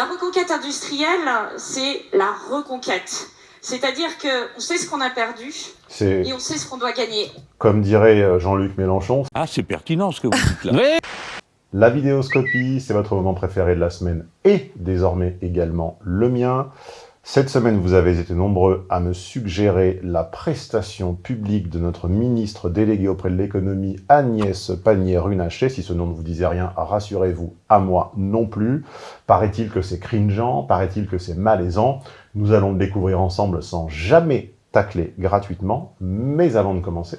La reconquête industrielle, c'est la reconquête. C'est-à-dire qu'on sait ce qu'on a perdu et on sait ce qu'on doit gagner. Comme dirait euh, Jean-Luc Mélenchon. Ah, c'est pertinent ce que vous dites là. La vidéoscopie, c'est votre moment préféré de la semaine et désormais également le mien. Cette semaine, vous avez été nombreux à me suggérer la prestation publique de notre ministre délégué auprès de l'économie, Agnès Pannier-Runacher. Si ce nom ne vous disait rien, rassurez-vous, à moi non plus. Paraît-il que c'est cringeant, paraît-il que c'est malaisant. Nous allons le découvrir ensemble sans jamais tacler gratuitement. Mais avant de commencer,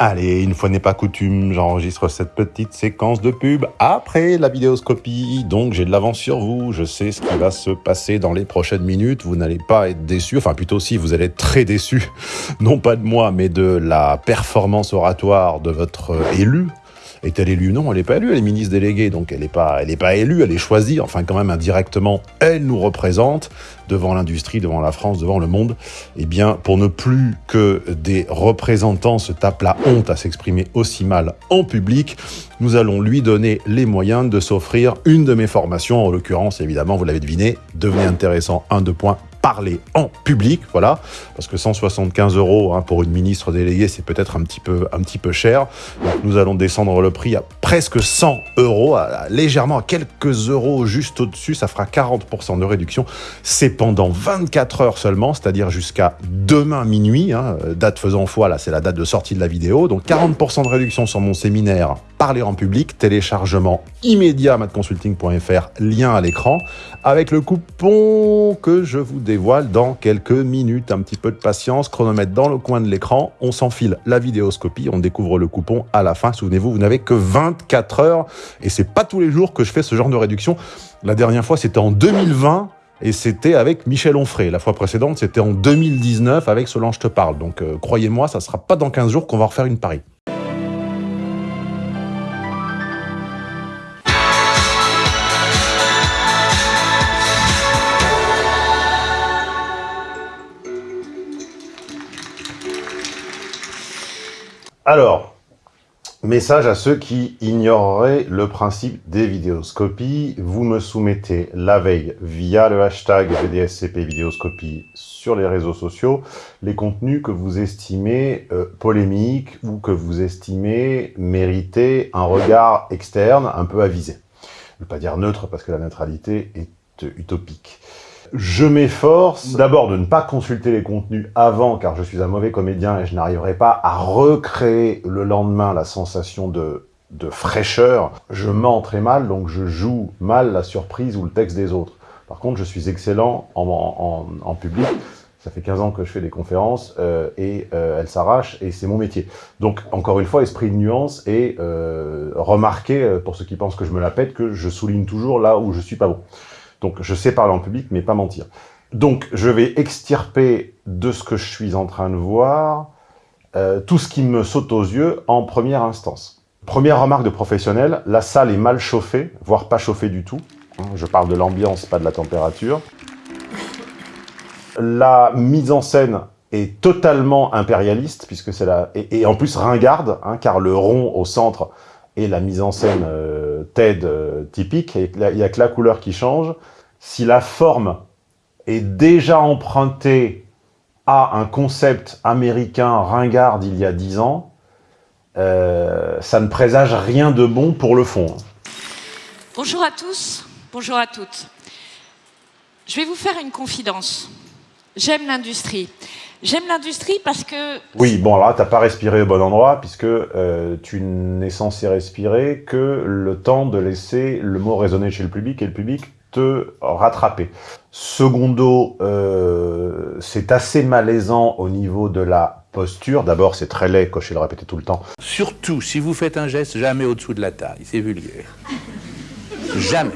Allez, une fois n'est pas coutume, j'enregistre cette petite séquence de pub après la vidéoscopie, donc j'ai de l'avance sur vous, je sais ce qui va se passer dans les prochaines minutes, vous n'allez pas être déçus, enfin plutôt si, vous allez être très déçus, non pas de moi, mais de la performance oratoire de votre élu, est-elle élue Non, elle n'est pas élue, elle est ministre déléguée, donc elle n'est pas, élue, elle est choisie, enfin quand même indirectement, elle nous représente devant l'industrie, devant la France, devant le monde. Eh bien, pour ne plus que des représentants se tapent la honte à s'exprimer aussi mal en public, nous allons lui donner les moyens de s'offrir une de mes formations, en l'occurrence, évidemment, vous l'avez deviné, devenez intéressant, un, deux points, parler en public, voilà, parce que 175 euros hein, pour une ministre déléguée, c'est peut-être un petit peu un petit peu cher. Donc nous allons descendre le prix à presque 100 euros, légèrement à quelques euros juste au-dessus, ça fera 40% de réduction. C'est pendant 24 heures seulement, c'est-à-dire jusqu'à demain minuit, hein, date faisant foi, là c'est la date de sortie de la vidéo, donc 40% de réduction sur mon séminaire Parler en public, téléchargement immédiat matconsulting.fr, lien à l'écran, avec le coupon que je vous dévoile dans quelques minutes. Un petit peu de patience, chronomètre dans le coin de l'écran, on s'enfile la vidéoscopie, on découvre le coupon à la fin. Souvenez-vous, vous, n'avez que 24 heures et c'est pas tous les jours que je fais ce genre de réduction. La dernière fois, c'était en 2020 et c'était avec Michel Onfray. La fois précédente, c'était en 2019 avec Solange Te Parle. Donc euh, croyez-moi, ça sera pas dans 15 jours qu'on va refaire une pari. Alors, message à ceux qui ignoreraient le principe des vidéoscopies. Vous me soumettez la veille via le hashtag VDSCP vidéoscopie sur les réseaux sociaux les contenus que vous estimez euh, polémiques ou que vous estimez mériter un regard externe un peu avisé. Je ne veux pas dire neutre parce que la neutralité est utopique. Je m'efforce d'abord de ne pas consulter les contenus avant, car je suis un mauvais comédien et je n'arriverai pas à recréer le lendemain la sensation de, fraîcheur. Je mens très mal, donc je joue mal la surprise ou le texte des autres. Par contre, je suis excellent en, public. Ça fait 15 ans que je fais des conférences euh, et euh, elles s'arrachent et c'est mon métier. Donc, encore une fois, esprit de nuance et euh, remarquez, pour ceux qui pensent que je me la pète, que je souligne toujours là où je suis pas bon. Donc, je sais parler en public, mais pas mentir. Donc, je vais extirper de ce que je suis en train de voir euh, tout ce qui me saute aux yeux en première instance. Première remarque de professionnel, la salle est mal chauffée, voire pas chauffée du tout. Hein, je parle de l'ambiance, pas de la température. La mise en scène est totalement impérialiste, puisque c'est la... Et, en plus ringarde, hein, car le rond au centre est la mise en scène euh, TED euh, typique, il n'y a que la couleur qui change. Si la forme est déjà empruntée à un concept américain ringard d'il y a dix ans, euh, ça ne présage rien de bon pour le fond. Bonjour à tous, bonjour à toutes. Je vais vous faire une confidence. J'aime l'industrie. J'aime l'industrie parce que... Oui, bon, là, tu n'as pas respiré au bon endroit, puisque euh, tu n'es censé respirer que le temps de laisser le mot résonner chez le public et le public te rattraper. Secondo, euh, c'est assez malaisant au niveau de la posture. D'abord, c'est très laid, cocher le répéter tout le temps. Surtout, si vous faites un geste, jamais au-dessous de la taille. C'est vulgaire. jamais.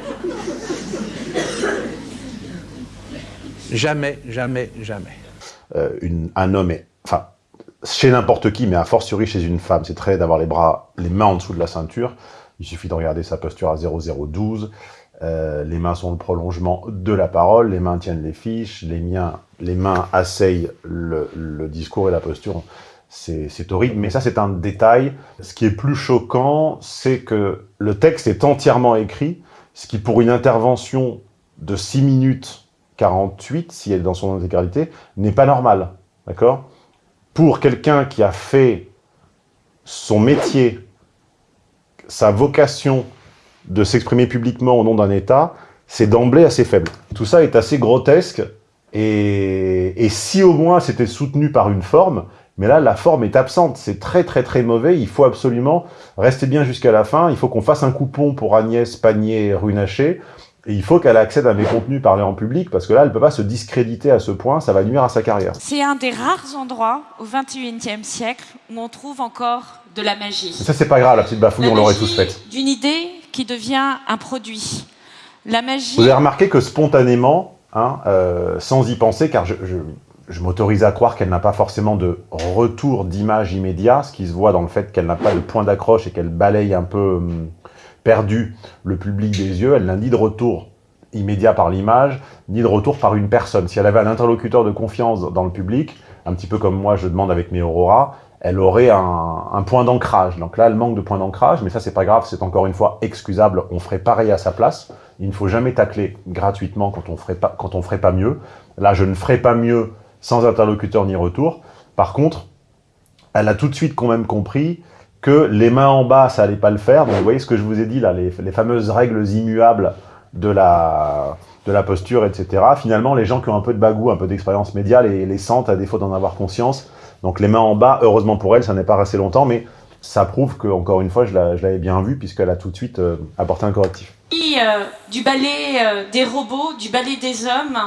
Jamais, jamais, jamais. Euh, un homme est... Enfin, chez n'importe qui, mais a fortiori chez une femme, c'est très d'avoir les bras, les mains en dessous de la ceinture. Il suffit de regarder sa posture à 0012. Euh, les mains sont le prolongement de la parole, les mains tiennent les fiches, les, miens, les mains asseyent le, discours et la posture. c'est horrible, mais ça c'est un détail. Ce qui est plus choquant, c'est que le texte est entièrement écrit, ce qui pour une intervention de 6 minutes 48, si elle est dans son intégralité, n'est pas normal. D'accord? Pour quelqu'un qui a fait son métier, sa vocation de s'exprimer publiquement au nom d'un État, c'est d'emblée assez faible. Tout ça est assez grotesque, et, et si au moins c'était soutenu par une forme, mais là, la forme est absente. C'est très, très, très mauvais. Il faut absolument rester bien jusqu'à la fin. Il faut qu'on fasse un coupon pour Agnès Pannier-Runacher. Et il faut qu'elle accède à mes contenus parlés en public, parce que là, elle ne peut pas se discréditer à ce point, ça va nuire à sa carrière. C'est un des rares endroits au XXIe siècle où on trouve encore de la magie. ça, c'est pas grave, la petite bafouille, on l'aurait tous faite. d'une idée qui devient un produit. La magie... Vous avez remarqué que spontanément, hein, euh, sans y penser, car je, je m'autorise à croire qu'elle n'a pas forcément de retour d'image immédiat, ce qui se voit dans le fait qu'elle n'a pas de point d'accroche et qu'elle balaye un peu hum, perdu le public des yeux. Elle n'a ni de retour immédiat par l'image, ni de retour par une personne. Si elle avait un interlocuteur de confiance dans le public, un petit peu comme moi je demande avec mes Aurora, elle aurait un, point d'ancrage. Donc là, elle manque de point d'ancrage, mais ça, c'est pas grave, c'est encore une fois excusable. On ferait pareil à sa place. Il ne faut jamais tacler gratuitement quand on ferait pas, quand on ferait pas mieux. Là, je ne ferai pas mieux sans interlocuteur ni retour. Par contre, elle a tout de suite quand même compris que les mains en bas, ça allait pas le faire. Donc vous voyez ce que je vous ai dit là, les, fameuses règles immuables de la, de la posture, etc. Finalement, les gens qui ont un peu de bagou, un peu d'expérience médiale, les, les sentent à défaut d'en avoir conscience. Donc les mains en bas, heureusement pour elle, ça n'est pas resté longtemps, mais ça prouve que, encore une fois, je l'avais bien vu, puisqu'elle a tout de suite euh, apporté un correctif. Euh, du ballet euh, des robots, du ballet des hommes,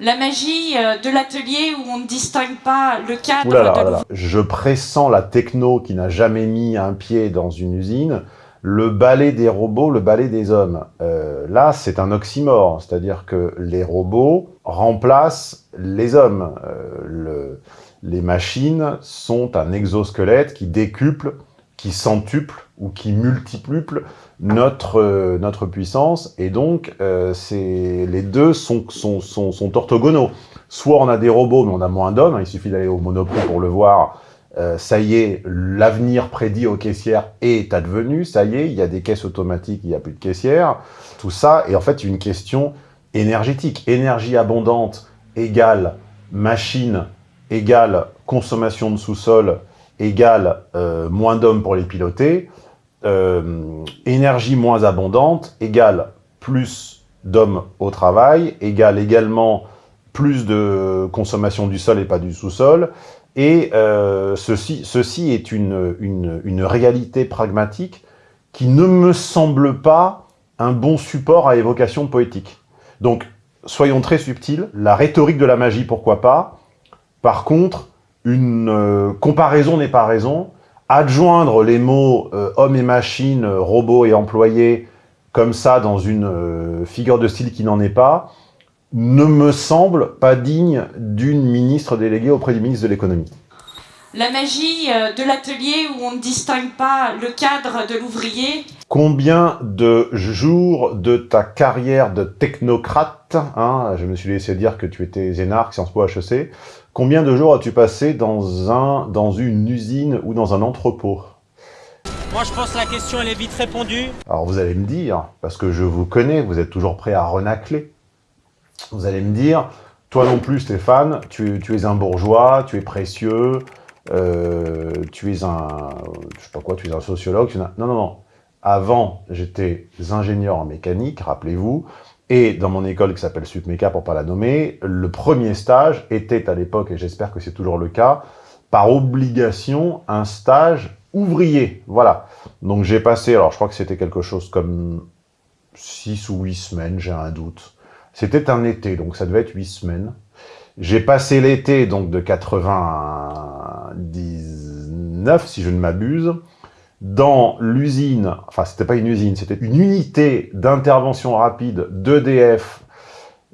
la magie euh, de l'atelier où on ne distingue pas le cadre de Je pressens la techno qui n'a jamais mis un pied dans une usine, le balai des robots, le balai des hommes. Euh, là, c'est un oxymore, c'est-à-dire que les robots remplacent les hommes. Euh, les machines sont un exosquelette qui décuple, qui centuple ou qui multipluple notre, euh, notre puissance, et donc euh, les deux sont, sont, sont, sont, orthogonaux. Soit on a des robots, mais on a moins d'hommes, il suffit d'aller au Monoprix pour le voir, euh, ça y est, l'avenir prédit aux caissières est advenu, ça y est, il y a des caisses automatiques, il n'y a plus de caissières, tout ça est en fait une question énergétique. Énergie abondante égale machine égale consommation de sous-sol égale euh, moins d'hommes pour les piloter, euh, énergie moins abondante égale plus d'hommes au travail, égale également plus de consommation du sol et pas du sous-sol, et euh, ceci, ceci est une, une, réalité pragmatique qui ne me semble pas un bon support à évocation poétique. Donc, soyons très subtils, la rhétorique de la magie, pourquoi pas. Par contre, une euh, comparaison n'est pas raison, adjoindre les mots euh, homme et machine, robot et employé comme ça dans une euh, figure de style qui n'en est pas, ne me semble pas digne d'une ministre déléguée auprès du ministre de l'économie. La magie euh, de l'atelier où on ne distingue pas le cadre de l'ouvrier. Combien de jours de ta carrière de technocrate, hein, je me suis laissé dire que tu étais Zénarque, Sciences Po HEC, Combien de jours as-tu passé dans, un, dans une usine ou dans un entrepôt? Moi, je pense que la question, elle est vite répondue. Alors, vous allez me dire, parce que je vous connais, vous êtes toujours prêt à renacler. Vous allez me dire, toi non plus, Stéphane, tu, es un bourgeois, tu es précieux, euh, tu es un, je sais pas quoi, tu es un sociologue. Non, non, non. Avant, j'étais ingénieur en mécanique, rappelez-vous. Et dans mon école qui s'appelle SUPMECA, pour pas la nommer, le premier stage était à l'époque, et j'espère que c'est toujours le cas, par obligation, un stage ouvrier. Voilà. Donc j'ai passé, alors je crois que c'était quelque chose comme 6 ou 8 semaines, j'ai un doute. C'était un été, donc ça devait être 8 semaines. J'ai passé l'été, donc de 99, si je ne m'abuse, dans l'usine, enfin c'était pas une usine, c'était une unité d'intervention rapide d'EDF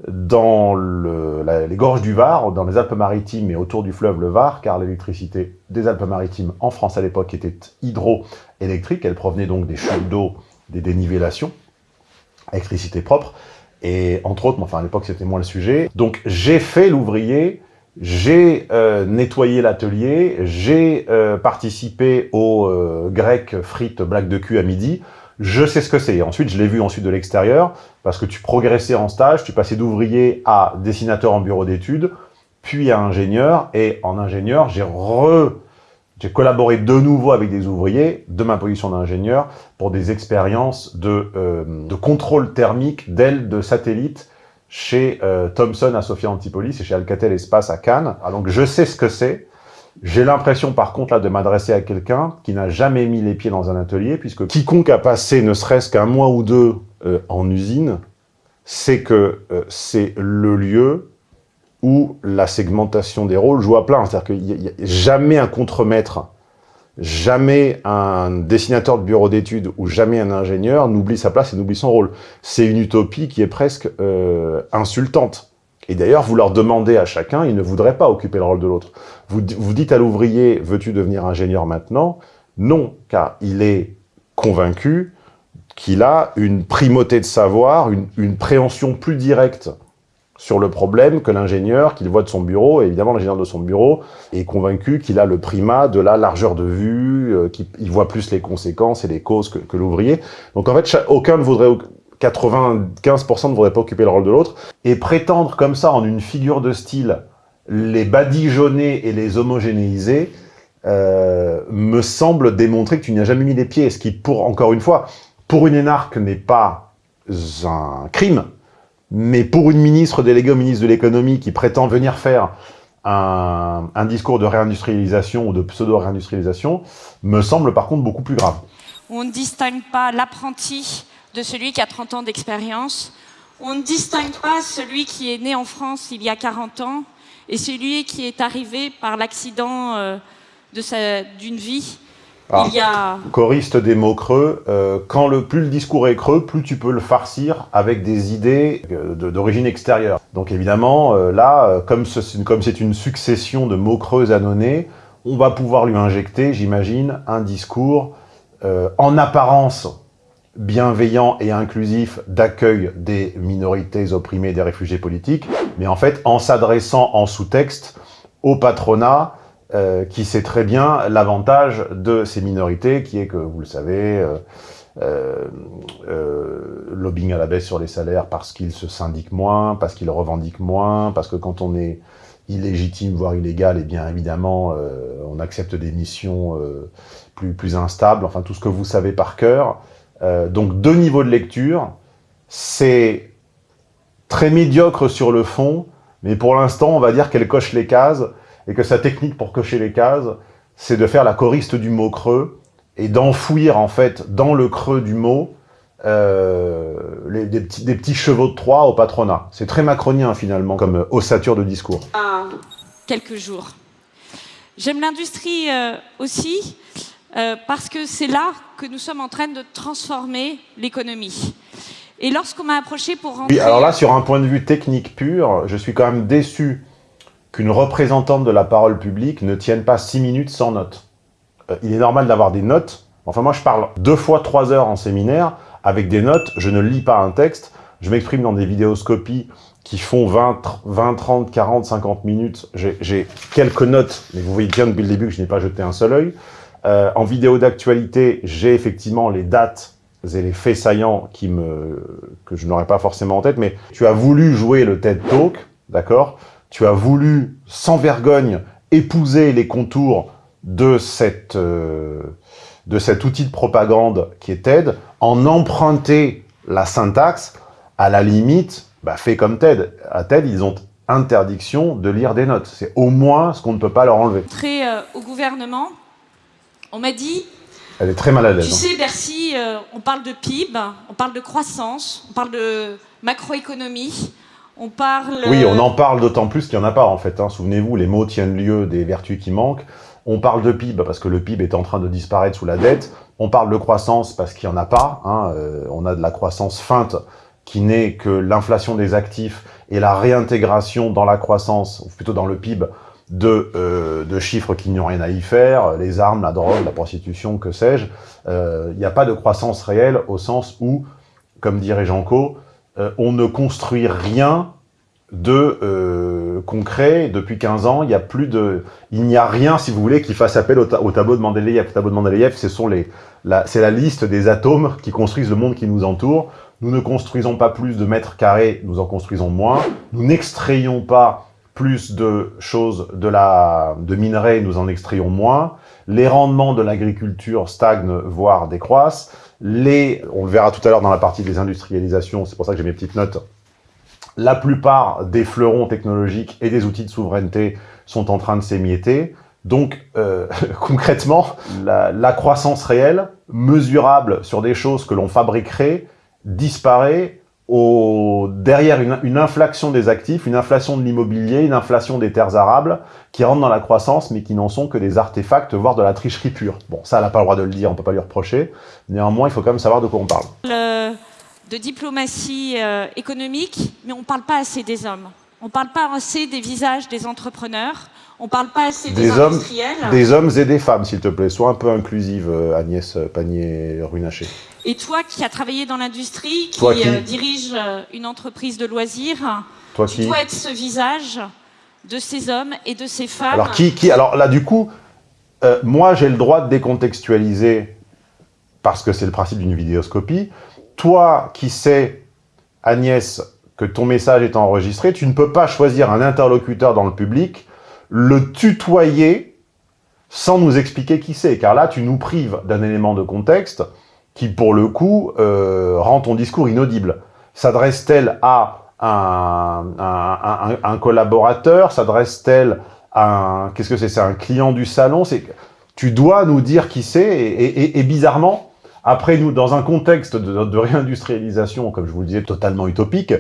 dans les gorges du Var, dans les Alpes-Maritimes et autour du fleuve le Var, car l'électricité des Alpes-Maritimes en France à l'époque était hydroélectrique, elle provenait donc des chutes d'eau, des dénivellations, électricité propre, et entre autres, enfin à l'époque c'était moins le sujet, donc j'ai fait l'ouvrier j'ai euh, nettoyé l'atelier, j'ai euh, participé au euh, grec frites blague de cul à midi, je sais ce que c'est. Ensuite, je l'ai vu ensuite de l'extérieur, parce que tu progressais en stage, tu passais d'ouvrier à dessinateur en bureau d'études, puis à ingénieur, et en ingénieur, j'ai re... J'ai collaboré de nouveau avec des ouvriers de ma position d'ingénieur pour des expériences de, de contrôle thermique d'ailes de satellites chez euh, Thomson à Sophia Antipolis et chez Alcatel Espace à Cannes. Ah, donc je sais ce que c'est. J'ai l'impression par contre là de m'adresser à quelqu'un qui n'a jamais mis les pieds dans un atelier, puisque quiconque a passé ne serait-ce qu'un mois ou deux euh, en usine, c'est que euh, c'est le lieu où la segmentation des rôles joue à plein. C'est-à-dire qu'il n'y a, jamais un contremaître jamais un dessinateur de bureau d'études ou jamais un ingénieur n'oublie sa place et n'oublie son rôle. C'est une utopie qui est presque euh, insultante. Et d'ailleurs, vous leur demandez à chacun, ils ne voudraient pas occuper le rôle de l'autre. Vous, vous dites à l'ouvrier, veux-tu devenir ingénieur maintenant? Non, car il est convaincu qu'il a une primauté de savoir, une, une préhension plus directe sur le problème que l'ingénieur qu'il voit de son bureau, et évidemment l'ingénieur de son bureau est convaincu qu'il a le primat de la largeur de vue, euh, qu'il voit plus les conséquences et les causes que, l'ouvrier. Donc en fait, aucun ne voudrait, 95% ne voudrait pas occuper le rôle de l'autre, et prétendre comme ça en une figure de style les badigeonner et les homogénéiser, euh, me semble démontrer que tu n'y as jamais mis les pieds, ce qui, pour encore une fois, pour une énarque n'est pas un crime, mais pour une ministre déléguée au ministre de l'économie qui prétend venir faire un, discours de réindustrialisation ou de pseudo-réindustrialisation, me semble par contre beaucoup plus grave. On ne distingue pas l'apprenti de celui qui a 30 ans d'expérience. On ne distingue pas celui qui est né en France il y a 40 ans et celui qui est arrivé par l'accident euh, d'une vie alors, il y a... Choriste des mots creux, euh, quand le, plus le discours est creux, plus tu peux le farcir avec des idées euh, d'origine extérieure. Donc évidemment, euh, là, comme c'est comme une succession de mots creux annonnés, on va pouvoir lui injecter, j'imagine, un discours euh, en apparence bienveillant et inclusif d'accueil des minorités opprimées, des réfugiés politiques, mais en fait en s'adressant en sous-texte au patronat, euh, qui sait très bien l'avantage de ces minorités, qui est que, vous le savez, euh, euh, lobbying à la baisse sur les salaires parce qu'ils se syndiquent moins, parce qu'ils revendiquent moins, parce que quand on est illégitime, voire illégal, et eh bien évidemment, on accepte des missions plus, plus instables, enfin tout ce que vous savez par cœur. donc deux niveaux de lecture, c'est très médiocre sur le fond, mais pour l'instant, on va dire qu'elle coche les cases, et que sa technique pour cocher les cases, c'est de faire la choriste du mot creux et d'enfouir en fait dans le creux du mot euh, les, des, petits, des, petits, chevaux de Troie au patronat. C'est très macronien finalement comme ossature de discours. Ah, quelques jours. J'aime l'industrie euh, aussi euh, parce que c'est là que nous sommes en train de transformer l'économie. Et lorsqu'on m'a approché pour rentrer... Oui, alors là, sur un point de vue technique pur, je suis quand même déçu qu'une représentante de la parole publique ne tienne pas six minutes sans notes. Euh, il est normal d'avoir des notes. Enfin, moi, je parle deux fois trois heures en séminaire avec des notes. Je ne lis pas un texte. Je m'exprime dans des vidéoscopies qui font 20, 20 30, 40, 50 minutes. J'ai quelques notes, mais vous voyez bien depuis le début que je n'ai pas jeté un seul œil. Euh, en vidéo d'actualité, j'ai effectivement les dates et les faits saillants qui me, que je n'aurais pas forcément en tête, mais tu as voulu jouer le TED Talk, d'accord? Tu as voulu, sans vergogne, épouser les contours de, cette, euh, de cet outil de propagande qui est TED, en emprunter la syntaxe, à la limite, bah, fait comme TED. À TED, ils ont interdiction de lire des notes. C'est au moins ce qu'on ne peut pas leur enlever. Très euh, au gouvernement, on m'a dit... Elle est très mal à l'aise. Tu sais, Bercy, euh, on parle de PIB, on parle de croissance, on parle de macroéconomie, on parle... Oui, on en parle d'autant plus qu'il n'y en a pas, en fait. Hein. Souvenez-vous, les mots tiennent lieu des vertus qui manquent. On parle de PIB parce que le PIB est en train de disparaître sous la dette. On parle de croissance parce qu'il n'y en a pas. Hein. Euh, on a de la croissance feinte qui n'est que l'inflation des actifs et la réintégration dans la croissance, ou plutôt dans le PIB, de, euh, chiffres qui n'ont rien à y faire, les armes, la drogue, la prostitution, que sais-je. Euh, il n'y a pas de croissance réelle au sens où, comme dirait Jean Co, euh, on ne construit rien de euh, concret. Depuis 15 ans, il n'y a plus de, il n'y a rien, si vous voulez, qui fasse appel au, tableau de Mendeleïev. Le tableau de Mendeleïev, ce sont les, c'est la liste des atomes qui construisent le monde qui nous entoure. Nous ne construisons pas plus de mètres carrés, nous en construisons moins. Nous n'extrayons pas plus de choses de, la, de minerais, nous en extrayons moins. Les rendements de l'agriculture stagnent, voire décroissent. Les, on le verra tout à l'heure dans la partie des industrialisations, c'est pour ça que j'ai mes petites notes, la plupart des fleurons technologiques et des outils de souveraineté sont en train de s'émietter. Donc, euh, concrètement, la, croissance réelle, mesurable sur des choses que l'on fabriquerait, disparaît au, derrière une, inflation des actifs, une inflation de l'immobilier, une inflation des terres arables, qui rentrent dans la croissance, mais qui n'en sont que des artefacts, voire de la tricherie pure. Bon, ça, elle n'a pas le droit de le dire, on ne peut pas lui reprocher. Néanmoins, il faut quand même savoir de quoi on parle de diplomatie euh, économique, mais on ne parle pas assez des hommes. On ne parle pas assez des visages des entrepreneurs. On ne parle pas assez des, hommes, Des hommes et des femmes, s'il te plaît. Sois un peu inclusive, euh, Agnès Pannier-Runacher. Et toi qui as travaillé dans l'industrie, qui, euh, dirige une entreprise de loisirs, toi tu dois être ce visage de ces hommes et de ces femmes. Alors, qui, qui alors là, du coup, moi, j'ai le droit de décontextualiser parce que c'est le principe d'une vidéoscopie toi qui sais, Agnès, que ton message est enregistré, tu ne peux pas choisir un interlocuteur dans le public, le tutoyer sans nous expliquer qui c'est, car là, tu nous prives d'un élément de contexte qui, pour le coup, euh, rend ton discours inaudible. S'adresse-t-elle à un, collaborateur? S'adresse-t-elle à un... Qu'est-ce que c'est C'est un client du salon? Tu dois nous dire qui c'est, et bizarrement, après, nous, dans un contexte de, réindustrialisation, comme je vous le disais, totalement utopique,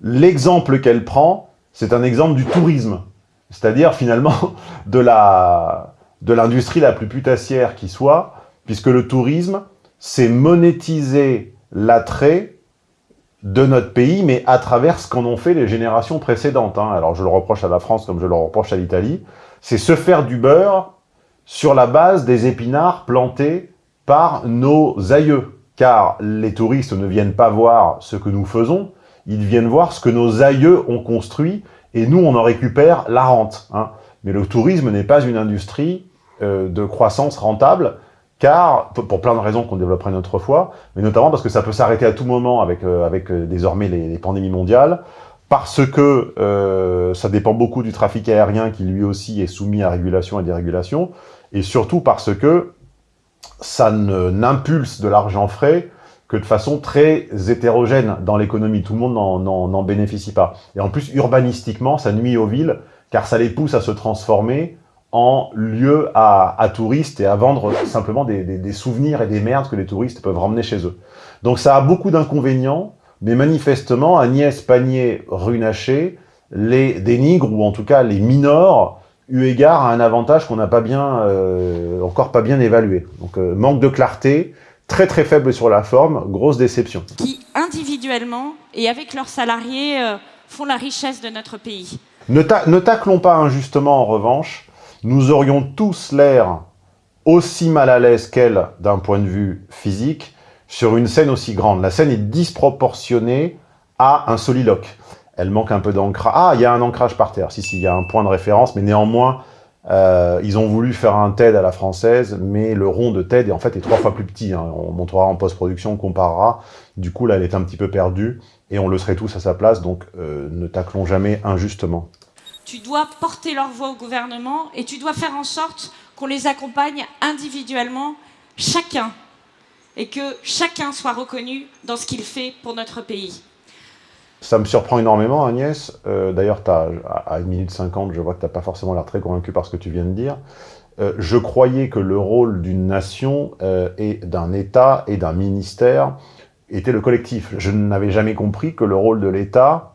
l'exemple qu'elle prend, c'est un exemple du tourisme. C'est-à-dire, finalement, de l'industrie la, la plus putassière qui soit, puisque le tourisme, c'est monétiser l'attrait de notre pays, mais à travers ce qu'en ont fait les générations précédentes. Hein. Alors, je le reproche à la France comme je le reproche à l'Italie. C'est se faire du beurre sur la base des épinards plantés par nos aïeux. Car les touristes ne viennent pas voir ce que nous faisons, ils viennent voir ce que nos aïeux ont construit, et nous, on en récupère la rente. Hein. Mais le tourisme n'est pas une industrie euh, de croissance rentable, car, pour plein de raisons qu'on développerait une autre fois, mais notamment parce que ça peut s'arrêter à tout moment avec, euh, avec euh, désormais les, les, pandémies mondiales, parce que ça dépend beaucoup du trafic aérien qui lui aussi est soumis à régulation et dérégulation, et surtout parce que ça n'impulse de l'argent frais que de façon très hétérogène dans l'économie. Tout le monde n'en bénéficie pas. Et en plus, urbanistiquement, ça nuit aux villes, car ça les pousse à se transformer en lieu à, touristes et à vendre simplement des, souvenirs et des merdes que les touristes peuvent ramener chez eux. Donc ça a beaucoup d'inconvénients, mais manifestement, Agnès Pannier-Runacher les dénigre, ou en tout cas les minore, eu égard à un avantage qu'on n'a pas bien, euh, encore pas bien évalué. Donc euh, manque de clarté, très très faible sur la forme, grosse déception. Qui individuellement et avec leurs salariés euh, font la richesse de notre pays. Ne, ne taclons pas injustement en revanche, nous aurions tous l'air aussi mal à l'aise qu'elle d'un point de vue physique sur une scène aussi grande. La scène est disproportionnée à un soliloque elle manque un peu d'ancrage. Ah, il y a un ancrage par terre. Si, si, il y a un point de référence, mais néanmoins, euh, ils ont voulu faire un TED à la française, mais le rond de TED est en fait trois fois plus petit. Hein. On montrera en post-production, on comparera. Du coup, là, elle est un petit peu perdue, et on le serait tous à sa place, donc euh, ne taclons jamais injustement. Tu dois porter leur voix au gouvernement, et tu dois faire en sorte qu'on les accompagne individuellement, chacun, et que chacun soit reconnu dans ce qu'il fait pour notre pays. Ça me surprend énormément, Agnès. Euh, d'ailleurs, à 1 minute 50, je vois que tu n'as pas forcément l'air très convaincu par ce que tu viens de dire. Euh, je croyais que le rôle d'une nation euh, et d'un État et d'un ministère était le collectif. Je n'avais jamais compris que le rôle de l'État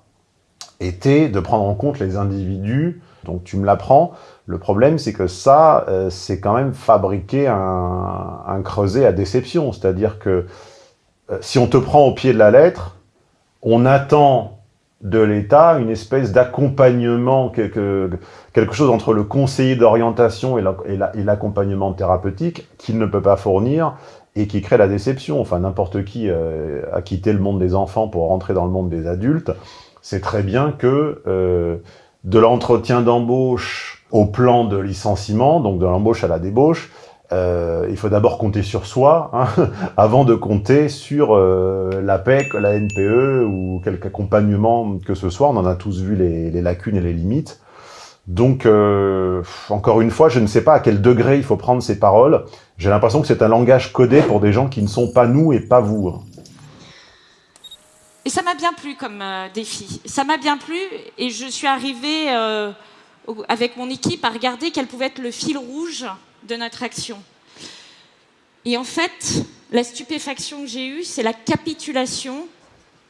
était de prendre en compte les individus. Donc tu me l'apprends. Le problème, c'est que ça, c'est quand même fabriquer un, creuset à déception. C'est-à-dire que si on te prend au pied de la lettre, on attend de l'État une espèce d'accompagnement, quelque, quelque, chose entre le conseiller d'orientation et l'accompagnement thérapeutique qu'il ne peut pas fournir et qui crée la déception. Enfin, n'importe qui euh, a quitté le monde des enfants pour rentrer dans le monde des adultes c'est très bien que euh, de l'entretien d'embauche au plan de licenciement, donc de l'embauche à la débauche, euh, il faut d'abord compter sur soi, hein, avant de compter sur euh, l'APEC, la NPE ou quelque accompagnement que ce soit. On en a tous vu les, lacunes et les limites. Donc, euh, encore une fois, je ne sais pas à quel degré il faut prendre ces paroles. J'ai l'impression que c'est un langage codé pour des gens qui ne sont pas nous et pas vous. Et ça m'a bien plu comme euh, défi. Ça m'a bien plu et je suis arrivée euh, avec mon équipe à regarder quel pouvait être le fil rouge de notre action. Et en fait, la stupéfaction que j'ai eue, c'est la capitulation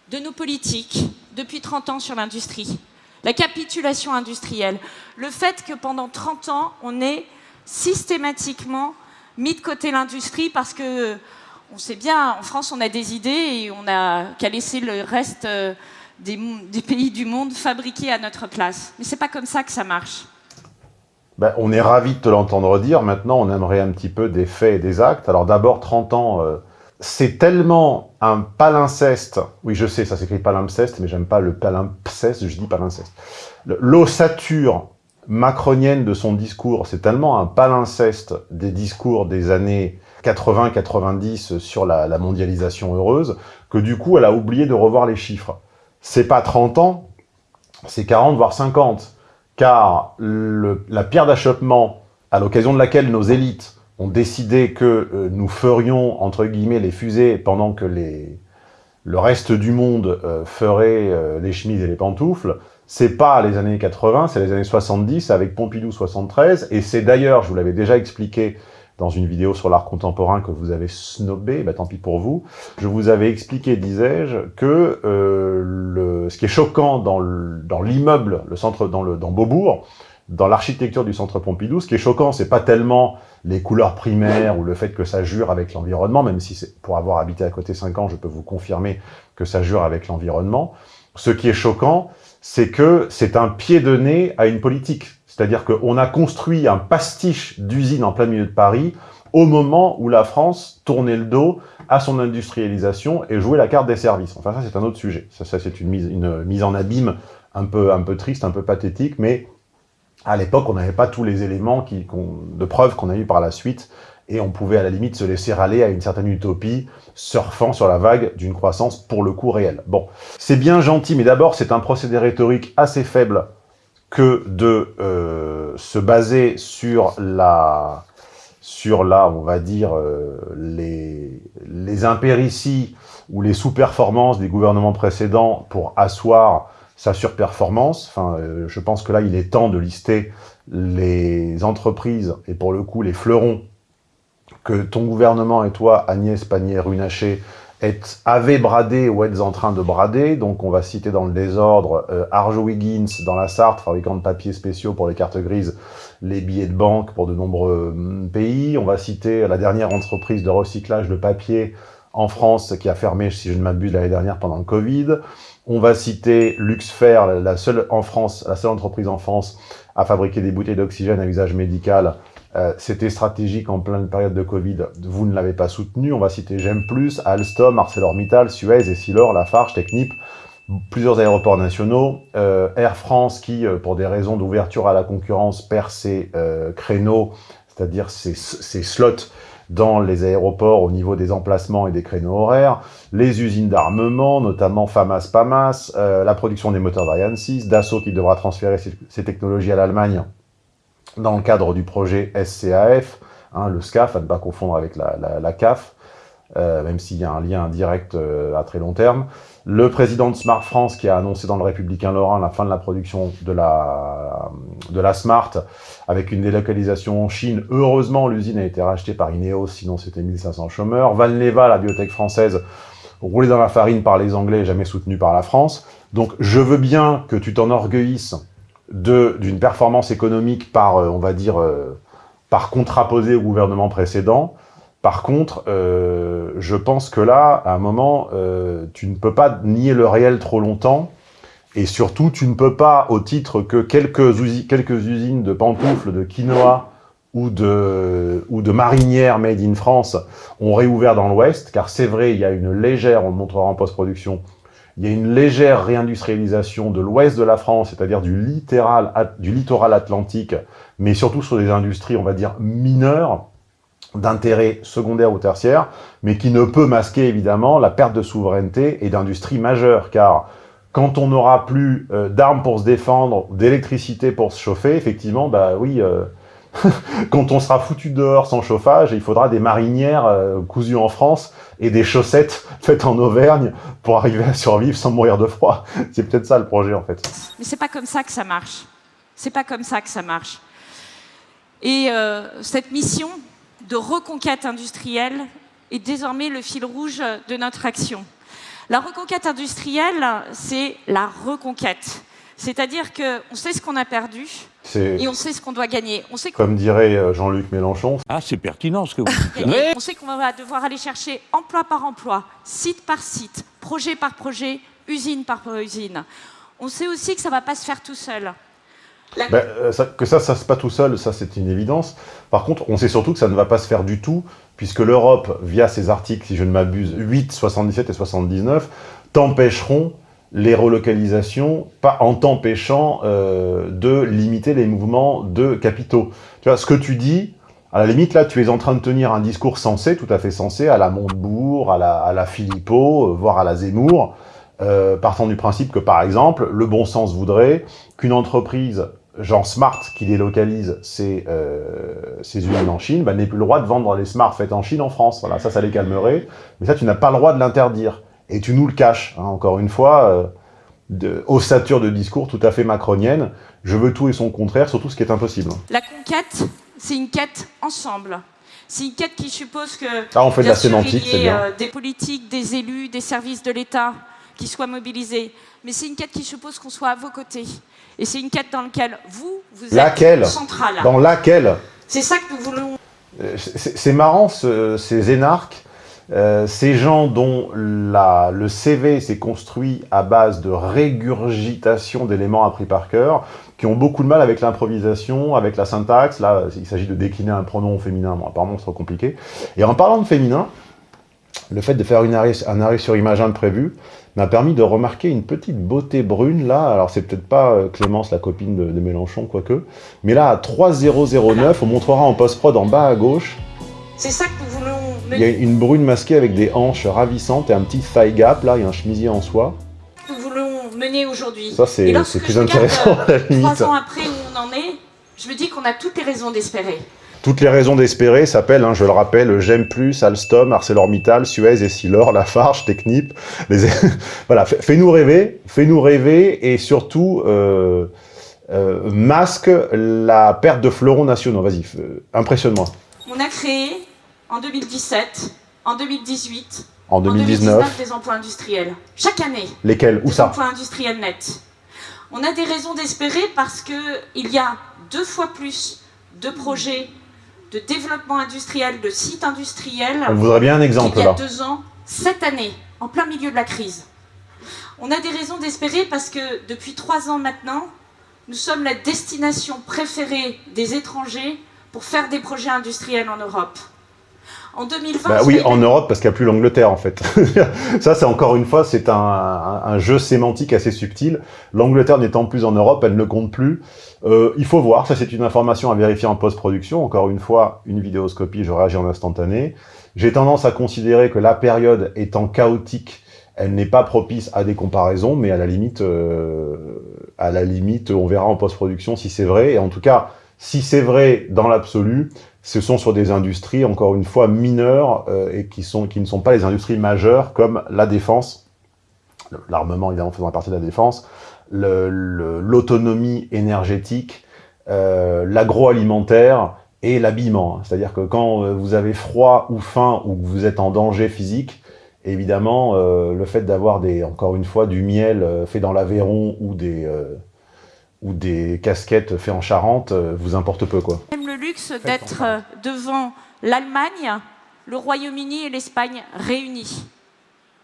de nos politiques depuis 30 ans sur l'industrie. La capitulation industrielle. Le fait que pendant 30 ans, on ait systématiquement mis de côté l'industrie parce que on sait bien, en France, on a des idées et on n'a qu'à laisser le reste euh, des, pays du monde fabriquer à notre place. Mais c'est pas comme ça que ça marche. Ben, on est ravi de te l'entendre dire. Maintenant, on aimerait un petit peu des faits et des actes. Alors d'abord, 30 ans, euh, c'est tellement un palinceste. Oui, je sais, ça s'écrit palimpseste, mais j'aime pas le palimpseste, je dis palinceste. Le- L'ossature macronienne de son discours, c'est tellement un palinceste des discours des années 80-90 sur la, mondialisation heureuse, que du coup, elle a oublié de revoir les chiffres. C'est pas 30 ans, c'est 40, voire 50 car la pierre d'achoppement à l'occasion de laquelle nos élites ont décidé que euh, nous ferions, entre guillemets, les fusées pendant que les, le reste du monde euh, ferait euh, les chemises et les pantoufles, c'est pas les années 80, c'est les années 70 avec Pompidou 73, et c'est d'ailleurs, je vous l'avais déjà expliqué dans une vidéo sur l'art contemporain que vous avez snobé, bah tant pis pour vous, je vous avais expliqué, disais-je, que euh, le, ce qui est choquant dans le- dans l'immeuble, le centre dans, le, dans Beaubourg, dans l'architecture du centre Pompidou, ce qui est choquant, c'est pas tellement les couleurs primaires ou le fait que ça jure avec l'environnement, même si pour avoir habité à côté 5 ans, je peux vous confirmer que ça jure avec l'environnement. Ce qui est choquant, c'est que c'est un pied de nez à une politique. C'est-à-dire qu'on a construit un pastiche d'usine en plein milieu de Paris au moment où la France tournait le dos à son industrialisation et jouait la carte des services. Enfin, ça, c'est un autre sujet. Ça, c'est une mise, en abîme un peu, triste, un peu pathétique, mais à l'époque, on n'avait pas tous les éléments de preuve qu'on a eu par la suite, et on pouvait à la limite se laisser aller à une certaine utopie, surfant sur la vague d'une croissance pour le coup réelle. Bon, c'est bien gentil, mais d'abord, c'est un procédé rhétorique assez faible que de euh, se baser sur la, sur la, on va dire, euh, les, les ou les sous-performances des gouvernements précédents pour asseoir sa surperformance. Enfin, euh, je pense que là, il est temps de lister les entreprises, et pour le coup, les fleurons, que ton gouvernement et toi, Agnès Pannier-Runacher, êtes, avez bradé ou êtes en train de brader. Donc, on va citer dans le désordre euh, Arjo Wiggins dans la Sarthe, fabricant de papiers spéciaux pour les cartes grises, les billets de banque pour de nombreux hum, pays. On va citer la dernière entreprise de recyclage de papier en France qui a fermé, si je ne m'abuse, l'année dernière pendant le Covid. On va citer Luxfer, la seule en France, la seule entreprise en France à fabriquer des bouteilles d'oxygène à usage médical. Euh, C'était stratégique en pleine période de Covid. Vous ne l'avez pas soutenu. On va citer Gem Plus, Alstom, ArcelorMittal, Suez, Essilor, Lafarge, Technip, plusieurs aéroports nationaux, euh, Air France qui, euh, pour des raisons d'ouverture à la concurrence, perd ses créneaux, c'est-à-dire ses, slots dans les aéroports au niveau des emplacements et des créneaux horaires, les usines d'armement, notamment FAMAS, PAMAS, la production des moteurs d'Ariane 6, Dassault qui devra transférer ses technologies à l'Allemagne dans le cadre du projet SCAF, hein, le SCAF, à ne pas confondre avec la, la, la CAF, euh, même s'il y a un lien indirect euh, à très long terme. Le président de Smart France qui a annoncé dans le Républicain Lorrain la fin de la production de la, de la Smart avec une délocalisation en Chine. Heureusement, l'usine a été rachetée par Ineos, sinon c'était 1500 chômeurs. Valneva, la biotech française, roulée dans la farine par les Anglais, jamais soutenue par la France. Donc je veux bien que tu t'enorgueillisses d'une performance économique par, euh, on va dire, euh, par contraposé au gouvernement précédent. Par contre, euh, je pense que là, à un moment, tu ne peux pas nier le réel trop longtemps. Et surtout, tu ne peux pas, au titre que quelques usines de pantoufles, de quinoa ou de, ou de marinières made in France ont réouvert dans l'Ouest, car c'est vrai, il y a une légère, on le montrera en post-production, il y a une légère réindustrialisation de l'ouest de la France, c'est-à-dire du, littoral, atlantique, mais surtout sur des industries, on va dire, mineures, d'intérêt secondaire ou tertiaire, mais qui ne peut masquer évidemment la perte de souveraineté et d'industrie majeure, car quand on n'aura plus euh, d'armes pour se défendre, d'électricité pour se chauffer, effectivement, bah oui, euh, quand on sera foutu dehors sans chauffage, il faudra des marinières euh, cousues en France et des chaussettes faites en Auvergne pour arriver à survivre sans mourir de froid. C'est peut-être ça le projet en fait. Mais c'est pas comme ça que ça marche. C'est pas comme ça que ça marche. Et euh, cette mission de reconquête industrielle est désormais le fil rouge de notre action. La reconquête industrielle, c'est la reconquête. C'est-à-dire qu'on sait ce qu'on a perdu et on sait ce qu'on doit gagner. On sait Comme dirait euh, Jean-Luc Mélenchon. Ah, c'est pertinent ce que vous dites. on sait qu'on va devoir aller chercher emploi par emploi, site par site, projet par projet, usine par usine. On sait aussi que ça ne va pas se faire tout seul. Ben, euh, que ça, ça se pas tout seul, ça c'est une évidence. Par contre, on sait surtout que ça ne va pas se faire du tout, puisque l'Europe, via ses articles, si je ne m'abuse, 8, 77 et 79, t'empêcheront les relocalisations pas en t'empêchant euh, de limiter les mouvements de capitaux. Tu vois, ce que tu dis, à la limite, là, tu es en train de tenir un discours sensé, tout à fait sensé, à la Montebourg, à la, à la Philippot, euh, voire à la Zemmour, euh, partant du principe que, par exemple, le bon sens voudrait qu'une entreprise genre Smart qui délocalise ses, euh, ses usines en Chine, bah, n'ait plus le droit de vendre les Smart faites en Chine en France. Voilà, ça, ça les calmerait. Mais ça, tu n'as pas le droit de l'interdire et tu nous le caches, hein, encore une fois, euh, de ossature de discours tout à fait macronienne. Je veux tout et son contraire, surtout ce qui est impossible. La conquête, c'est une quête ensemble. C'est une quête qui suppose que ah, on fait de la sémantique, il y ait euh, des politiques, des élus, des services de l'État qui soient mobilisés. Mais c'est une quête qui suppose qu'on soit à vos côtés. Et c'est une quête dans laquelle vous, vous êtes central. Dans laquelle C'est ça que nous voulons. Euh, c'est marrant, ces énarques euh, ces gens dont le CV s'est construit à base de régurgitation d'éléments appris par cœur, qui ont beaucoup de mal avec l'improvisation, avec la syntaxe. Là, il s'agit de décliner un pronom féminin. Apparemment, c'est trop compliqué. Et en parlant de féminin, le fait de faire un arrêt sur image imprévu m'a permis de remarquer une petite beauté brune là. Alors, c'est peut-être pas euh, Clémence, la copine de, de Mélenchon, quoique. Mais là, à 3009, on montrera en post-prod en bas à gauche. C'est ça que nous voulons il y a une brune masquée avec des hanches ravissantes et un petit thigh gap, là, il y a un chemisier en soie. Nous voulons mener aujourd'hui. Ça, c'est plus intéressant à la limite. Trois ans après où on en est, je me dis qu'on a toutes les raisons d'espérer. Toutes les raisons d'espérer s'appellent, hein, je le rappelle, J'aime Plus, Alstom, ArcelorMittal, Suez, Essilor, Lafarge, Technip. Les... voilà, fais-nous rêver, fais-nous rêver et surtout euh, euh, masque la perte de fleurons nationaux. Vas-y, impressionne-moi. On a créé en 2017, en 2018, en 2019, des emplois industriels. Chaque année. Lesquels Où des ça emplois industriels nets. On a des raisons d'espérer parce qu'il y a deux fois plus de projets de développement industriel, de sites industriels. On voudrait bien un exemple il y a deux ans, cette année, en plein milieu de la crise. On a des raisons d'espérer parce que depuis trois ans maintenant, nous sommes la destination préférée des étrangers pour faire des projets industriels en Europe. En 2020, bah oui, en Europe, parce qu'il n'y a plus l'Angleterre, en fait. ça, c'est encore une fois, c'est un, jeu sémantique assez subtil. L'Angleterre n'étant plus en Europe, elle ne compte plus. Euh, il faut voir, ça c'est une information à vérifier en post-production. Encore une fois, une vidéoscopie, je réagis en instantané. J'ai tendance à considérer que la période étant chaotique, elle n'est pas propice à des comparaisons, mais à la limite, euh, à la limite, on verra en post-production si c'est vrai. Et en tout cas, si c'est vrai dans l'absolu, ce sont sur des industries, encore une fois, mineures euh, et qui, sont, qui ne sont pas les industries majeures comme la défense, l'armement évidemment faisant partie de la défense, l'autonomie énergétique, euh, l'agroalimentaire et l'habillement. C'est-à-dire que quand euh, vous avez froid ou faim ou que vous êtes en danger physique, évidemment, le fait d'avoir des, encore une fois, du miel fait dans l'Aveyron ou des ou des casquettes faites en Charente euh, vous importe peu. quoi. Même le luxe d'être euh, devant l'Allemagne, le Royaume-Uni et l'Espagne réunis.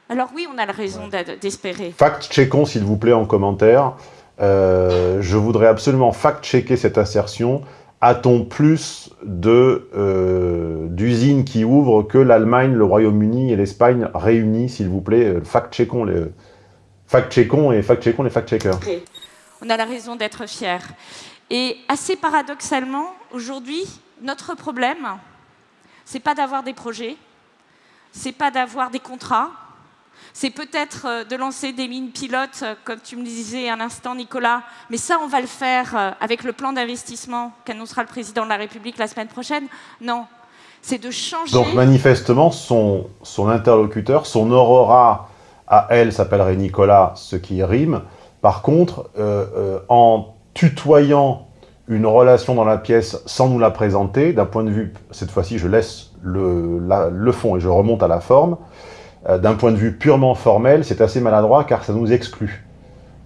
Alors oui, on a la raison d'espérer. Fact-checkons, s'il vous plaît, en commentaire. Euh, je voudrais absolument fact-checker cette assertion. A-t-on plus d'usines qui ouvrent que l'Allemagne, le Royaume-Uni et l'Espagne réunis, s'il vous plaît? Fact-checkons les fact-checkons et fact-checkons les fact-checkers. On a la raison d'être fiers. Et assez paradoxalement, aujourd'hui, notre problème, c'est pas d'avoir des projets, c'est pas d'avoir des contrats, c'est peut-être euh, de lancer des mines pilotes, euh, comme tu me disais un instant, Nicolas, mais ça, on va le faire euh, avec le plan d'investissement qu'annoncera le président de la République la semaine prochaine. Non, c'est de changer... Donc manifestement, son, son interlocuteur, son aurora à elle s'appellerait Nicolas, ce qui rime. Par contre, en tutoyant une relation dans la pièce sans nous la présenter, d'un point de vue, cette fois-ci je laisse le, fond et je remonte à la forme, euh, d'un point de vue purement formel, c'est assez maladroit car ça nous exclut.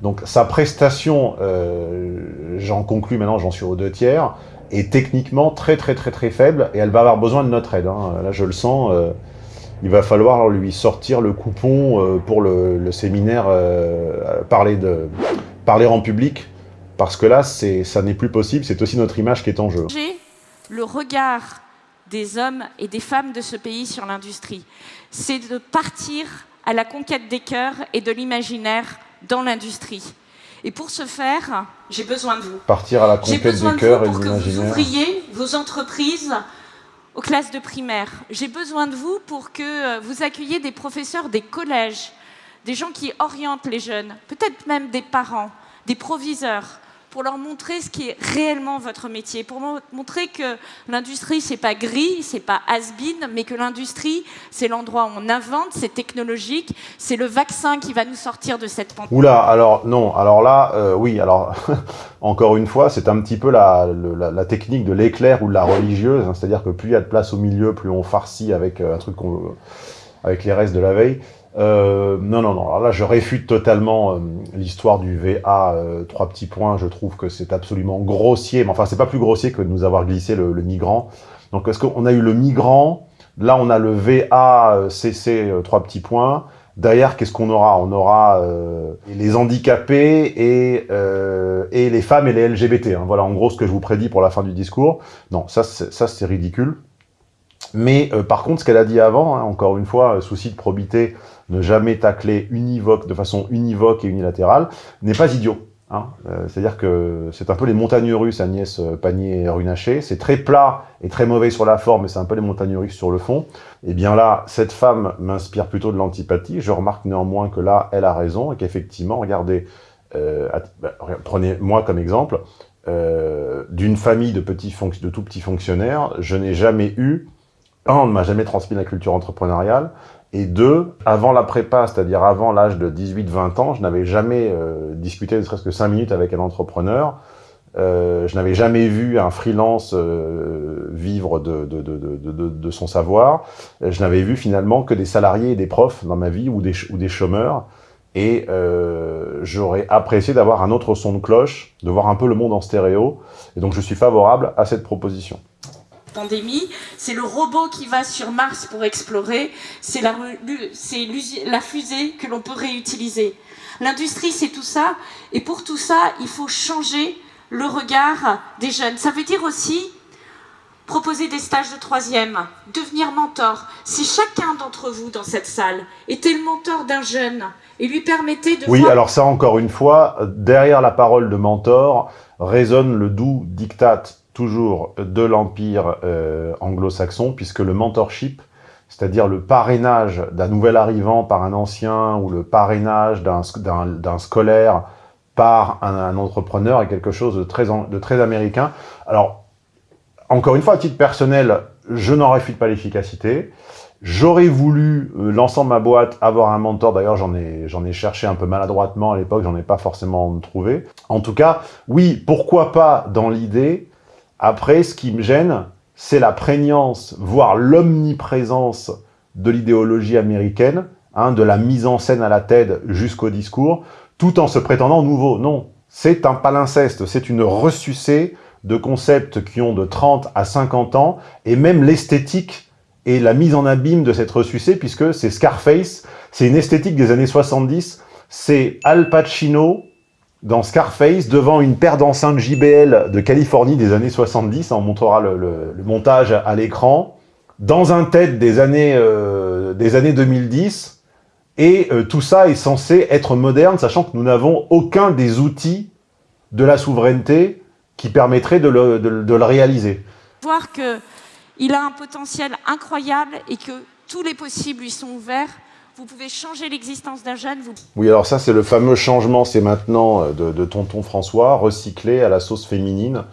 Donc sa prestation, euh, j'en conclus maintenant, j'en suis aux deux tiers, est techniquement très très très très faible et elle va avoir besoin de notre aide. Hein. Là je le sens, euh, il va falloir lui sortir le coupon pour le, séminaire parler, de, parler en public parce que là ça n'est plus possible, c'est aussi notre image qui est en jeu. Le regard des hommes et des femmes de ce pays sur l'industrie. C'est de partir à la conquête des cœurs et de l'imaginaire dans l'industrie. Et pour ce faire, j'ai besoin de vous. Partir à la conquête des cœurs et de l'imaginaire. Pour que vous ouvriez vos entreprises aux classes de primaire. J'ai besoin de vous pour que euh, vous accueilliez des professeurs des collèges, des gens qui orientent les jeunes, peut-être même des parents, des proviseurs, pour leur montrer ce qui est réellement votre métier, pour montrer que l'industrie, c'est pas gris, c'est pas has-been, mais que l'industrie, c'est l'endroit où on invente, c'est technologique, c'est le vaccin qui va nous sortir de cette pandémie. Oula, alors non, alors là, euh, oui, alors encore une fois, c'est un petit peu la, technique de l'éclair ou de la religieuse, hein, c'est-à-dire que plus il y a de place au milieu, plus on farcit avec euh, un truc avec les restes de la veille. Euh, non, non, non. Alors là, je réfute totalement euh, l'histoire du VA. Euh, trois petits points. Je trouve que c'est absolument grossier. Mais enfin, c'est pas plus grossier que de nous avoir glissé le, migrant. Donc, est-ce qu'on a eu le migrant? Là, on a le VA, CC, trois petits points. Derrière, qu'est-ce qu'on aura? On aura les handicapés et, et les femmes et les LGBT. Hein. Voilà, en gros, ce que je vous prédis pour la fin du discours. Non, ça, c'est ridicule. Mais par contre, ce qu'elle a dit avant, hein, encore une fois, souci de probité, ne jamais tacler univoque, de façon univoque et unilatérale, n'est pas idiot. Hein. Euh, c'est-à-dire que c'est un peu les montagnes russes Agnès euh, Pannier-Runacher. C'est très plat et très mauvais sur la forme, mais c'est un peu les montagnes russes sur le fond. Et eh bien là, cette femme m'inspire plutôt de l'antipathie. Je remarque néanmoins que là, elle a raison et qu'effectivement, regardez, euh, bah, prenez moi comme exemple, d'une famille de, petits de tout petits fonctionnaires, je n'ai jamais eu, on ne m'a jamais transmis la culture entrepreneuriale, et deux, avant la prépa, c'est-à-dire avant l'âge de 18-20 ans, je n'avais jamais euh, discuté ne serait-ce que 5 minutes avec un entrepreneur. Euh, je n'avais jamais vu un freelance euh, vivre de, de, de, de, son savoir. Je n'avais vu finalement que des salariés et des profs dans ma vie ou des, ou des chômeurs. Et euh, j'aurais apprécié d'avoir un autre son de cloche, de voir un peu le monde en stéréo. Et donc je suis favorable à cette proposition pandémie, c'est le robot qui va sur Mars pour explorer, c'est la, la fusée que l'on peut réutiliser. L'industrie, c'est tout ça, et pour tout ça, il faut changer le regard des jeunes. Ça veut dire aussi proposer des stages de troisième, devenir mentor. Si chacun d'entre vous dans cette salle était le mentor d'un jeune et lui permettait de... Oui, alors ça, encore une fois, derrière la parole de mentor résonne le doux diktat toujours de l'empire euh, anglo-saxon, puisque le mentorship, c'est-à-dire le parrainage d'un nouvel arrivant par un ancien, ou le parrainage d'un scolaire par un, entrepreneur, est quelque chose de très, de très américain. Alors, encore une fois, à titre personnel, je n'en réfute pas l'efficacité. J'aurais voulu, euh, de ma boîte, avoir un mentor. D'ailleurs, j'en ai, ai cherché un peu maladroitement à l'époque, j'en ai pas forcément trouvé. En tout cas, oui, pourquoi pas dans l'idée après, ce qui me gêne, c'est la prégnance, voire l'omniprésence de l'idéologie américaine, hein, de la mise en scène à la TED jusqu'au discours, tout en se prétendant nouveau. Non, c'est un palinceste, c'est une ressucée de concepts qui ont de 30 à 50 ans, et même l'esthétique et la mise en abîme de cette ressucée, puisque c'est Scarface, c'est une esthétique des années 70, c'est Al Pacino dans Scarface, devant une paire d'enceintes JBL de Californie des années 70, on montrera le, montage à l'écran, dans un TED des années, euh, des années 2010, Et euh, tout ça est censé être moderne, sachant que nous n'avons aucun des outils de la souveraineté qui permettrait de le, de le réaliser. Voir qu'il a un potentiel incroyable et que tous les possibles lui sont ouverts, vous pouvez changer l'existence d'un jeune. Vous... Oui, alors ça, c'est le fameux changement, c'est maintenant euh, de, tonton François, recyclé à la sauce féminine.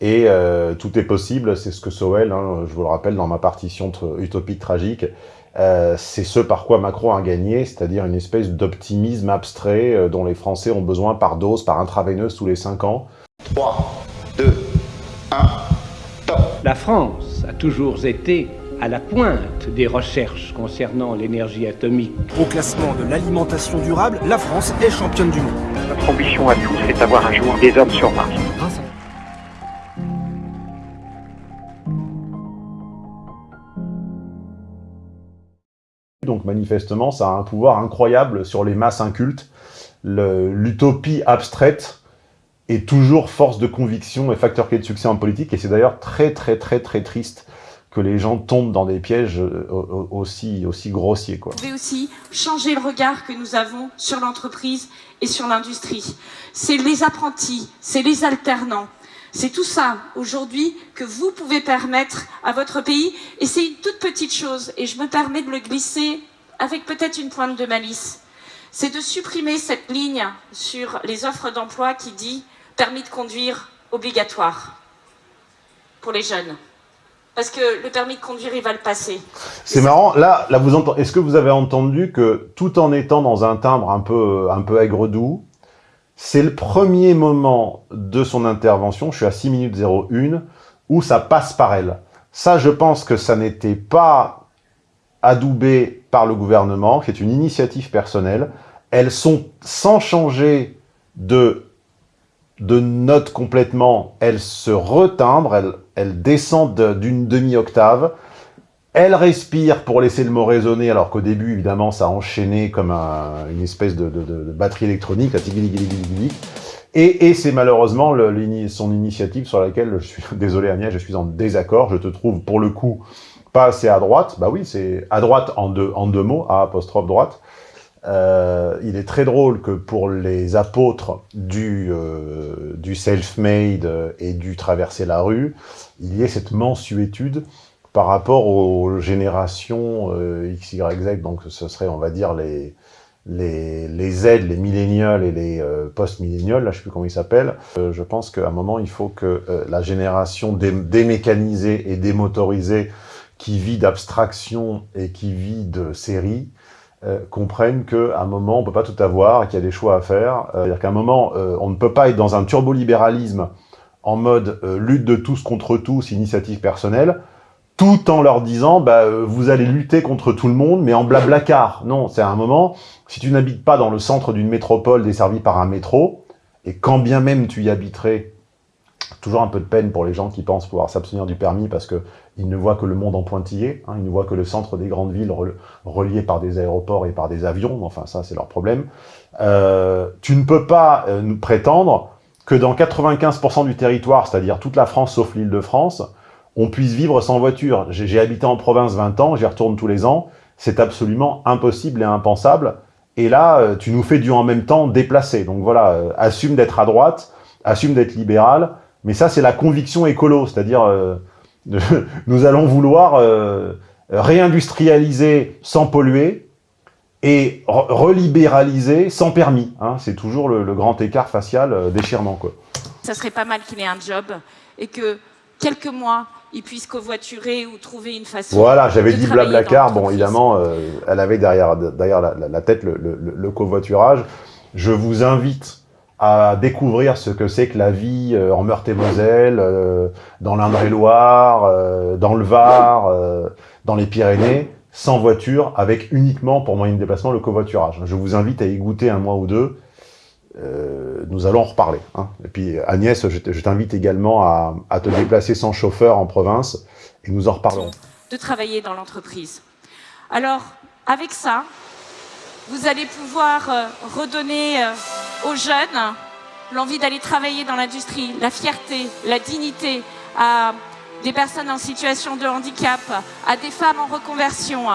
Et euh, tout est possible, c'est ce que Sowell, hein, je vous le rappelle, dans ma partition utopique tragique, euh, c'est ce par quoi Macron a gagné, c'est-à-dire une espèce d'optimisme abstrait dont les Français ont besoin par dose, par intraveineuse tous les 5 ans. 3, 2, 1, top La France a toujours été à la pointe des recherches concernant l'énergie atomique. Au classement de l'alimentation durable, la France est championne du monde. Notre ambition à tous, c'est d'avoir un jour des hommes sur Mars. Donc manifestement, ça a un pouvoir incroyable sur les masses incultes. L'utopie abstraite est toujours force de conviction et facteur clé de succès en politique, et c'est d'ailleurs très très très très triste que les gens tombent dans des pièges euh, aussi, grossiers. Quoi. Vous pouvez aussi changer le regard que nous avons sur l'entreprise et sur l'industrie. C'est les apprentis, c'est les alternants. C'est tout ça, aujourd'hui, que vous pouvez permettre à votre pays. Et c'est une toute petite chose, et je me permets de le glisser avec peut-être une pointe de malice. C'est de supprimer cette ligne sur les offres d'emploi qui dit « permis de conduire obligatoire » pour les jeunes parce que le permis de conduire, il va le passer. C'est marrant, là, là vous entendez, est-ce que vous avez entendu que tout en étant dans un timbre un peu, un peu aigre-doux, c'est le premier moment de son intervention, je suis à 6 minutes 01, où ça passe par elle. Ça, je pense que ça n'était pas adoubé par le gouvernement, c'est une initiative personnelle. Elles sont sans changer de de notes complètement, elle se retimbre, elle, elle descend d'une demi-octave, elle respire pour laisser le mot résonner, alors qu'au début, évidemment, ça a enchaîné comme une espèce de, batterie électronique, et, et c'est malheureusement son initiative sur laquelle je suis, désolé Agnès, je suis en désaccord, je te trouve pour le coup pas assez à droite, bah oui, c'est à droite en deux, en deux mots, à apostrophe droite, euh, il est très drôle que pour les apôtres du, euh, du self-made et du traverser la rue, il y ait cette mensuétude par rapport aux générations euh, X, Y, Z, donc ce serait, on va dire, les, les, les Z, les millénials et les euh, post-millénials, là je sais plus comment ils s'appellent. Euh, je pense qu'à un moment, il faut que la génération démécanisée et démotorisée qui vit d'abstraction et qui vit de série, euh, comprennent qu'à un moment, on peut pas tout avoir, qu'il y a des choix à faire. Euh, C'est-à-dire qu'à un moment, euh, on ne peut pas être dans un turbolibéralisme en mode lutte de tous contre tous, initiative personnelle, tout en leur disant bah, vous allez lutter contre tout le monde, mais en blablacar. Non, c'est à un moment, si tu n'habites pas dans le centre d'une métropole desservie par un métro, et quand bien même tu y habiterais toujours un peu de peine pour les gens qui pensent pouvoir s'abstenir du permis parce qu'ils ne voient que le monde en pointillé, hein, ils ne voient que le centre des grandes villes reliées par des aéroports et par des avions, enfin ça c'est leur problème. Euh, tu ne peux pas euh, nous prétendre que dans 95% du territoire, c'est-à-dire toute la France sauf l'île de France, on puisse vivre sans voiture. J'ai habité en province 20 ans, j'y retourne tous les ans, c'est absolument impossible et impensable. Et là, euh, tu nous fais du en même temps déplacer. Donc voilà, assume d'être à droite, assume d'être libéral, mais ça, c'est la conviction écolo, c'est-à-dire euh, nous allons vouloir euh, réindustrialiser sans polluer et relibéraliser sans permis. Hein. C'est toujours le, grand écart facial euh, déchirement. Quoi. Ça serait pas mal qu'il ait un job et que quelques mois, il puisse covoiturer ou trouver une façon Voilà, j'avais dit Blablacar, bon évidemment, elle avait derrière, derrière la, tête le, le covoiturage. Je vous invite à découvrir ce que c'est que la vie euh, en Meurthe-et-Moselle, euh, dans l'Indre-et-Loire, euh, dans le Var, dans les Pyrénées, sans voiture, avec uniquement pour moyen de déplacement le covoiturage. Je vous invite à y goûter un mois ou deux. nous allons en reparler. Hein. Et puis Agnès, je t'invite également à, à te déplacer sans chauffeur en province et nous en reparlerons. De travailler dans l'entreprise. Alors, avec ça, vous allez pouvoir redonner aux jeunes l'envie d'aller travailler dans l'industrie, la fierté, la dignité à des personnes en situation de handicap, à des femmes en reconversion,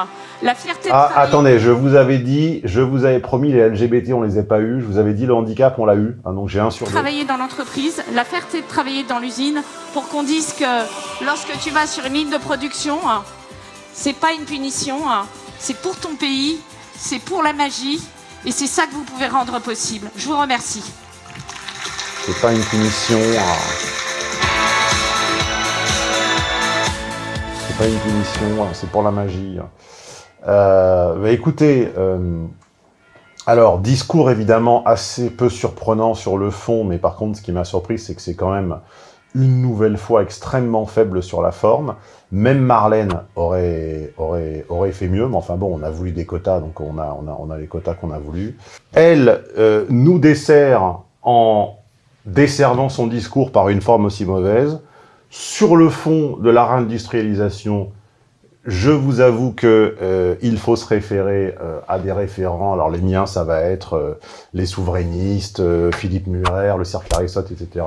La fierté de Ah, travailler- attendez, je vous avais dit, je vous avais promis les LGBT, on les a pas eu. Je vous avais dit le handicap, on l'a eu. Ah, donc j'ai un sur deux. travailler dans l'entreprise, la fierté de travailler dans l'usine, pour qu'on dise que lorsque tu vas sur une ligne de production, c'est pas une punition, c'est pour ton pays, c'est pour la magie, et c'est ça que vous pouvez rendre possible. Je vous remercie. C'est pas une punition. ah. C'est pas une punition, ah, c'est pour la magie. Euh, bah, écoutez, euh, alors discours évidemment assez peu surprenant sur le fond, mais par contre, ce qui m'a surpris, c'est que c'est quand même une nouvelle fois extrêmement faible sur la forme. Même Marlène aurait, aurait, aurait fait mieux, mais enfin bon, on a voulu des quotas, donc on a, on a, on a les quotas qu'on a voulu. Elle euh, nous dessert en desservant son discours par une forme aussi mauvaise. Sur le fond de la réindustrialisation, je vous avoue que euh, il faut se référer euh, à des référents. Alors les miens, ça va être euh, les souverainistes, Philippe Murer, le cercle Aristote, etc.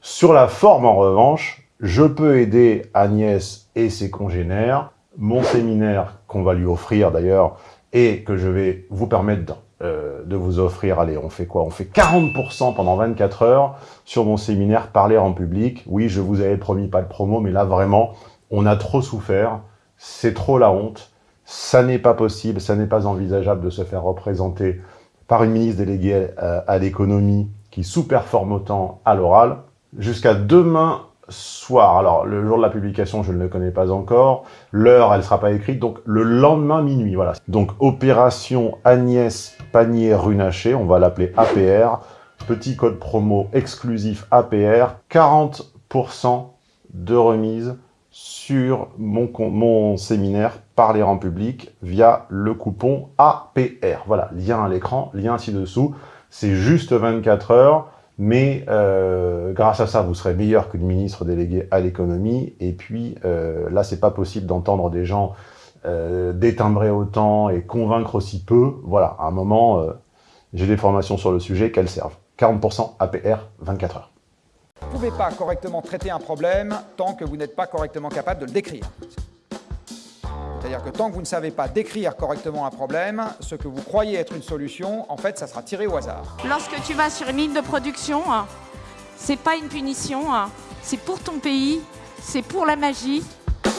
Sur la forme, en revanche, je peux aider Agnès et ses congénères. Mon séminaire qu'on va lui offrir d'ailleurs et que je vais vous permettre euh, de vous offrir, allez, on fait quoi? On fait 40% pendant 24 heures sur mon séminaire Parler en public. Oui, je vous avais promis pas de promo, mais là vraiment, on a trop souffert. C'est trop la honte. Ça n'est pas possible, ça n'est pas envisageable de se faire représenter par une ministre déléguée euh, à l'économie qui sous-performe autant à l'oral. Jusqu'à demain soir, alors le jour de la publication, je ne le connais pas encore, l'heure, elle ne sera pas écrite, donc le lendemain minuit, voilà. Donc opération Agnès Panier-Runacher, on va l'appeler APR, petit code promo exclusif APR, 40% de remise sur mon, mon séminaire Parler en public via le coupon APR. Voilà, lien à l'écran, lien ci-dessous. C'est juste 24 heures, mais euh, grâce à ça, vous serez meilleur qu'une ministre déléguée à l'économie. Et puis euh, là, c'est pas possible d'entendre des gens euh, détimbrer autant et convaincre aussi peu. Voilà, à un moment, euh, j'ai des formations sur le sujet, qu'elles servent. 40% APR, 24 heures. Vous ne pouvez pas correctement traiter un problème tant que vous n'êtes pas correctement capable de le décrire. C'est-à-dire que tant que vous ne savez pas décrire correctement un problème, ce que vous croyez être une solution, en fait, ça sera tiré au hasard. Lorsque tu vas sur une ligne de production, hein, c'est pas une punition, hein, c'est pour ton pays, c'est pour la magie,